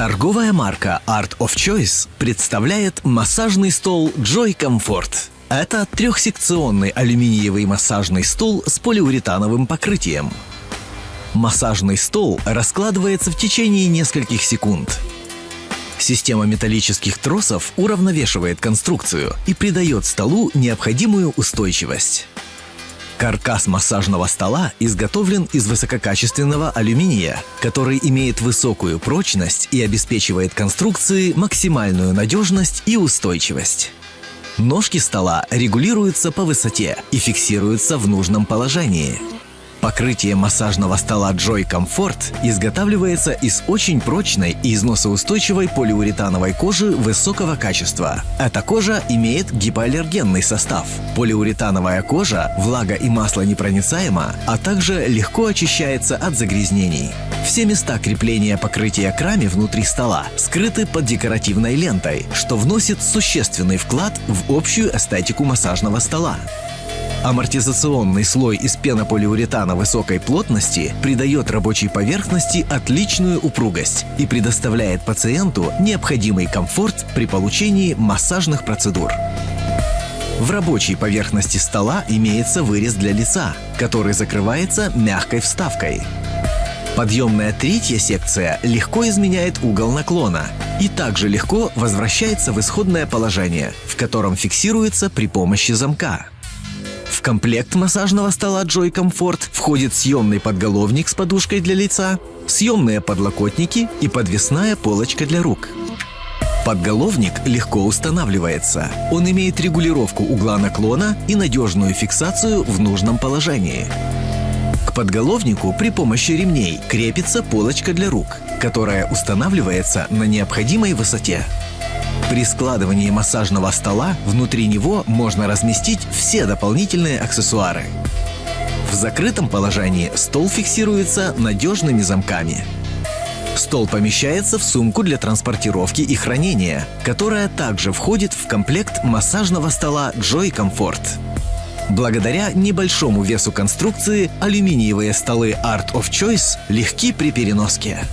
Торговая марка Art of Choice представляет массажный стол Joy Comfort. Это трехсекционный алюминиевый массажный стол с полиуретановым покрытием. Массажный стол раскладывается в течение нескольких секунд. Система металлических тросов уравновешивает конструкцию и придает столу необходимую устойчивость. Каркас массажного стола изготовлен из высококачественного алюминия, который имеет высокую прочность и обеспечивает конструкции максимальную надежность и устойчивость. Ножки стола регулируются по высоте и фиксируются в нужном положении. Покрытие массажного стола Joy Comfort изготавливается из очень прочной и износоустойчивой полиуретановой кожи высокого качества. Эта кожа имеет гипоаллергенный состав. Полиуретановая кожа влага и масло непроницаема, а также легко очищается от загрязнений. Все места крепления покрытия к раме внутри стола скрыты под декоративной лентой, что вносит существенный вклад в общую эстетику массажного стола. Амортизационный слой из пенополиуретана высокой плотности придает рабочей поверхности отличную упругость и предоставляет пациенту необходимый комфорт при получении массажных процедур. В рабочей поверхности стола имеется вырез для лица, который закрывается мягкой вставкой. Подъемная третья секция легко изменяет угол наклона и также легко возвращается в исходное положение, в котором фиксируется при помощи замка. В комплект массажного стола Joy Comfort входит съемный подголовник с подушкой для лица, съемные подлокотники и подвесная полочка для рук. Подголовник легко устанавливается. Он имеет регулировку угла наклона и надежную фиксацию в нужном положении. К подголовнику при помощи ремней крепится полочка для рук, которая устанавливается на необходимой высоте. При складывании массажного стола внутри него можно разместить все дополнительные аксессуары. В закрытом положении стол фиксируется надежными замками. Стол помещается в сумку для транспортировки и хранения, которая также входит в комплект массажного стола Joy Comfort. Благодаря небольшому весу конструкции алюминиевые столы Art of Choice легки при переноске.